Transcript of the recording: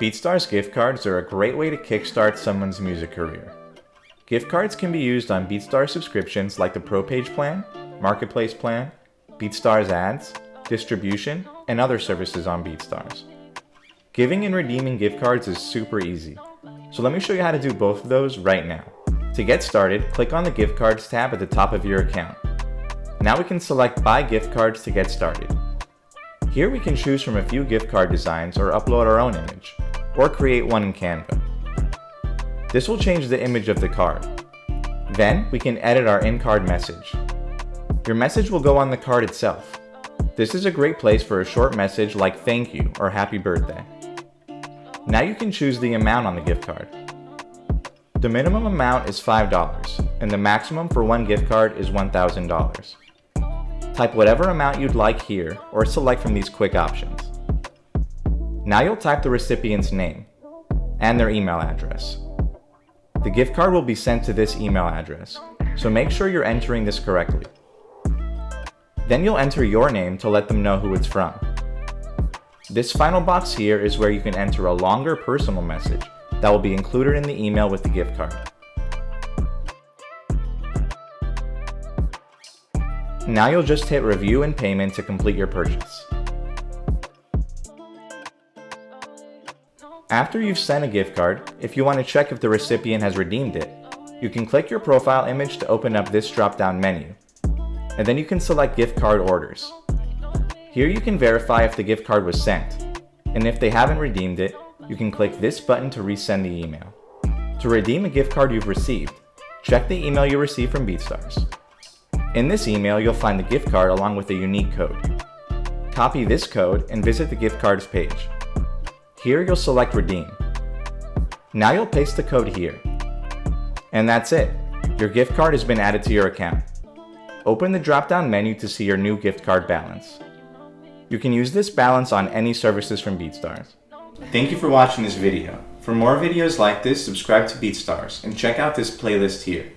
BeatStars gift cards are a great way to kickstart someone's music career. Gift cards can be used on BeatStars subscriptions like the Pro Page plan, Marketplace plan, BeatStars ads, distribution, and other services on BeatStars. Giving and redeeming gift cards is super easy, so let me show you how to do both of those right now. To get started, click on the Gift Cards tab at the top of your account. Now we can select Buy Gift Cards to get started. Here we can choose from a few gift card designs or upload our own image, or create one in Canva. This will change the image of the card. Then we can edit our in-card message. Your message will go on the card itself. This is a great place for a short message like thank you or happy birthday. Now you can choose the amount on the gift card. The minimum amount is $5 and the maximum for one gift card is $1,000. Type whatever amount you'd like here or select from these quick options. Now you'll type the recipient's name and their email address. The gift card will be sent to this email address, so make sure you're entering this correctly. Then you'll enter your name to let them know who it's from. This final box here is where you can enter a longer personal message that will be included in the email with the gift card. Now you'll just hit review and payment to complete your purchase. After you've sent a gift card, if you want to check if the recipient has redeemed it, you can click your profile image to open up this drop-down menu. And then you can select gift card orders. Here you can verify if the gift card was sent. And if they haven't redeemed it, you can click this button to resend the email. To redeem a gift card you've received, check the email you received from BeatStars. In this email, you'll find the gift card along with a unique code. Copy this code and visit the gift cards page. Here you'll select redeem. Now you'll paste the code here. And that's it. Your gift card has been added to your account. Open the drop-down menu to see your new gift card balance. You can use this balance on any services from BeatStars. Thank you for watching this video. For more videos like this, subscribe to BeatStars and check out this playlist here.